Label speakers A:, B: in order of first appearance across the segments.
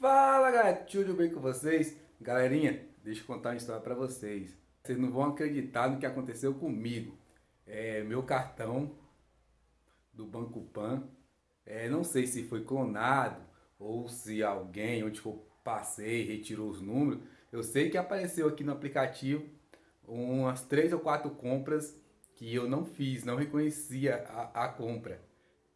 A: Fala galera, tudo bem com vocês? Galerinha, deixa eu contar uma história pra vocês. Vocês não vão acreditar no que aconteceu comigo. É, meu cartão do Banco Pan, é, não sei se foi clonado ou se alguém, onde eu passei, retirou os números. Eu sei que apareceu aqui no aplicativo umas três ou quatro compras que eu não fiz, não reconhecia a, a compra.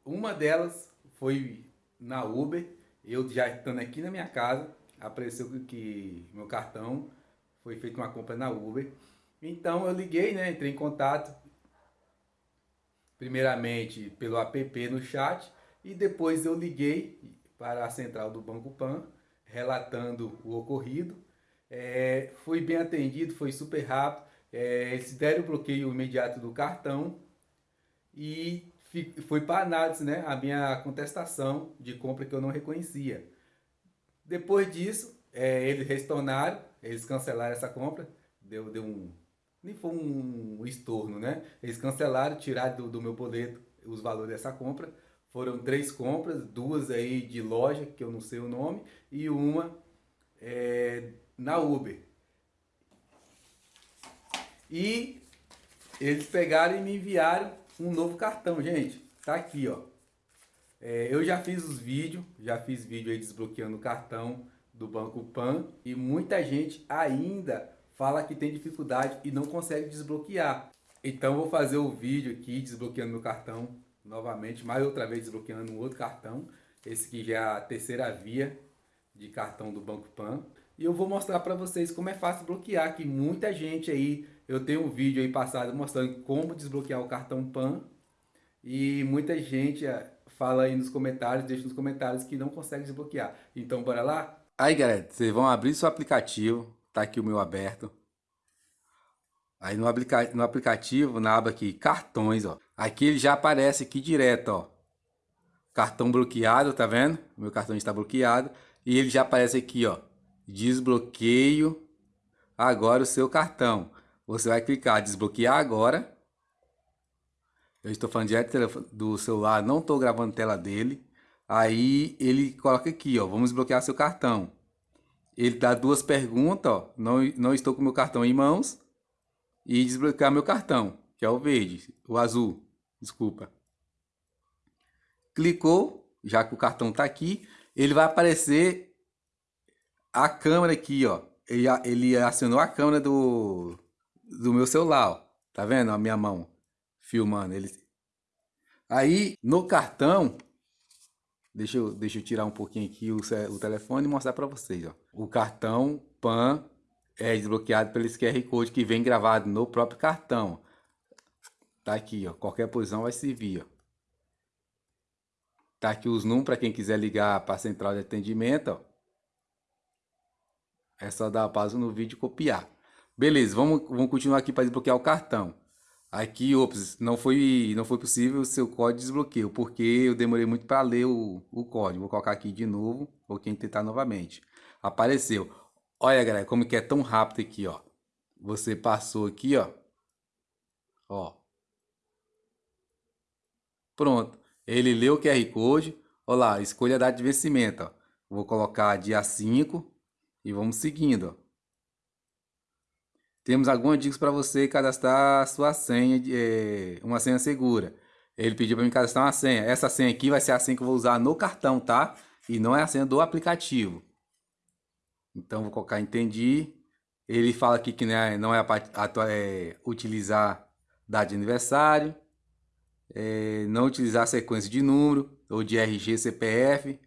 A: Uma delas foi na Uber eu já estando aqui na minha casa, apareceu que meu cartão foi feita uma compra na Uber. Então eu liguei, né, entrei em contato, primeiramente pelo app no chat, e depois eu liguei para a central do Banco Pan, relatando o ocorrido. É, fui bem atendido, foi super rápido, é, eles deram o bloqueio imediato do cartão e foi para análise né, a minha contestação de compra que eu não reconhecia. Depois disso, é, eles retornaram, eles cancelaram essa compra, deu, deu um... nem foi um estorno, né? Eles cancelaram, tiraram do, do meu boleto os valores dessa compra. Foram três compras, duas aí de loja, que eu não sei o nome, e uma é, na Uber. E eles pegaram e me enviaram um novo cartão, gente. Tá aqui, ó. É, eu já fiz os vídeos, já fiz vídeo aí desbloqueando o cartão do Banco Pan e muita gente ainda fala que tem dificuldade e não consegue desbloquear. Então vou fazer o vídeo aqui desbloqueando meu cartão novamente, mais outra vez desbloqueando um outro cartão. Esse aqui já é a terceira via de cartão do Banco Pan. E eu vou mostrar para vocês como é fácil bloquear, que muita gente aí eu tenho um vídeo aí passado mostrando como desbloquear o cartão PAN e muita gente eh, fala aí nos comentários, deixa nos comentários que não consegue desbloquear. Então bora lá? Aí galera, vocês vão abrir seu aplicativo, tá aqui o meu aberto. Aí no, no aplicativo, na aba aqui, cartões, ó. Aqui ele já aparece aqui direto, ó. Cartão bloqueado, tá vendo? Meu cartão está bloqueado. E ele já aparece aqui, ó. Desbloqueio agora o seu cartão. Você vai clicar desbloquear agora. Eu estou falando direto do celular, não estou gravando tela dele. Aí ele coloca aqui, ó, vamos desbloquear seu cartão. Ele dá duas perguntas, ó, não, não estou com meu cartão em mãos. E desbloquear meu cartão, que é o verde, o azul, desculpa. Clicou, já que o cartão está aqui, ele vai aparecer a câmera aqui, ó. Ele, ele acionou a câmera do, do meu celular, ó. Tá vendo a minha mão filmando ele? Aí no cartão, deixa eu, deixa eu tirar um pouquinho aqui o, o telefone e mostrar para vocês, ó. O cartão PAN é desbloqueado pelo QR Code que vem gravado no próprio cartão. Tá aqui, ó. Qualquer posição vai servir, ó. Tá aqui os números para quem quiser ligar para a central de atendimento, ó. É só dar pausa no vídeo e copiar. Beleza, vamos, vamos continuar aqui para desbloquear o cartão. Aqui, ops, não foi, não foi possível o seu código de desbloqueio, porque eu demorei muito para ler o, o código. Vou colocar aqui de novo, vou tentar novamente. Apareceu. Olha, galera, como que é tão rápido aqui, ó. Você passou aqui, ó. Ó. Pronto. Ele leu o QR Code. Olha lá, escolha a data de vencimento, ó. Vou colocar dia 5 e vamos seguindo. Temos algumas dicas para você cadastrar sua senha, de, é, uma senha segura. Ele pediu para mim cadastrar uma senha. Essa senha aqui vai ser a senha que eu vou usar no cartão, tá? E não é a senha do aplicativo. Então, vou colocar entendi. Ele fala aqui que não é, não é, a, é utilizar data de aniversário. É, não utilizar sequência de número ou de RG, CPF.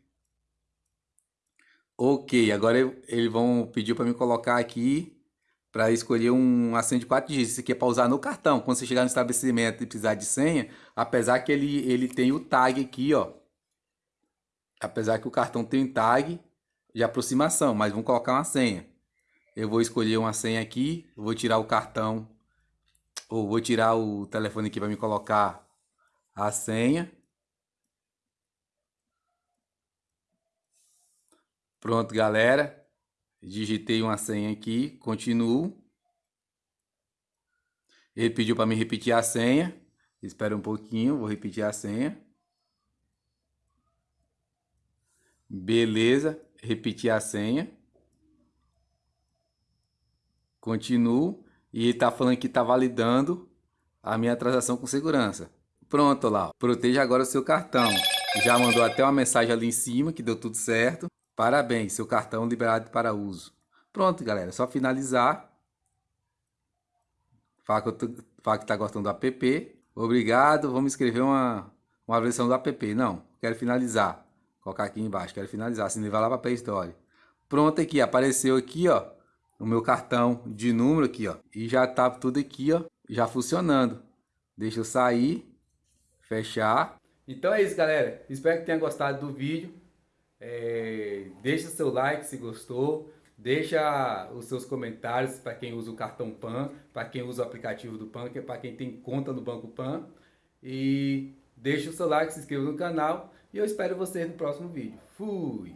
A: Ok, agora eles vão pedir para me colocar aqui para escolher um assento de 4 dígitos. Isso aqui é para usar no cartão. Quando você chegar no estabelecimento e precisar de senha, apesar que ele, ele tem o tag aqui, ó. Apesar que o cartão tem tag de aproximação, mas vamos colocar uma senha. Eu vou escolher uma senha aqui, vou tirar o cartão, ou vou tirar o telefone aqui para me colocar a senha. Pronto, galera digitei uma senha aqui, continuo. Ele pediu para me repetir a senha. Espera um pouquinho, vou repetir a senha. Beleza, repetir a senha. Continuo. E ele está falando que está validando a minha transação com segurança. Pronto lá. Proteja agora o seu cartão. Já mandou até uma mensagem ali em cima que deu tudo certo. Parabéns, seu cartão liberado para uso. Pronto, galera. Só finalizar. Fala que, tá gostando do app. Obrigado. Vamos escrever uma, uma versão do app. Não, quero finalizar. Colocar aqui embaixo. Quero finalizar. Se vai lá para Play Store. Pronto aqui. Apareceu aqui, ó. O meu cartão de número aqui, ó. E já tá tudo aqui, ó. Já funcionando. Deixa eu sair. Fechar. Então é isso, galera. Espero que tenha gostado do vídeo. É, deixa seu like se gostou. Deixa os seus comentários para quem usa o cartão PAN, para quem usa o aplicativo do PAN, que é para quem tem conta no Banco PAN. E deixa o seu like, se inscreva no canal e eu espero vocês no próximo vídeo. Fui!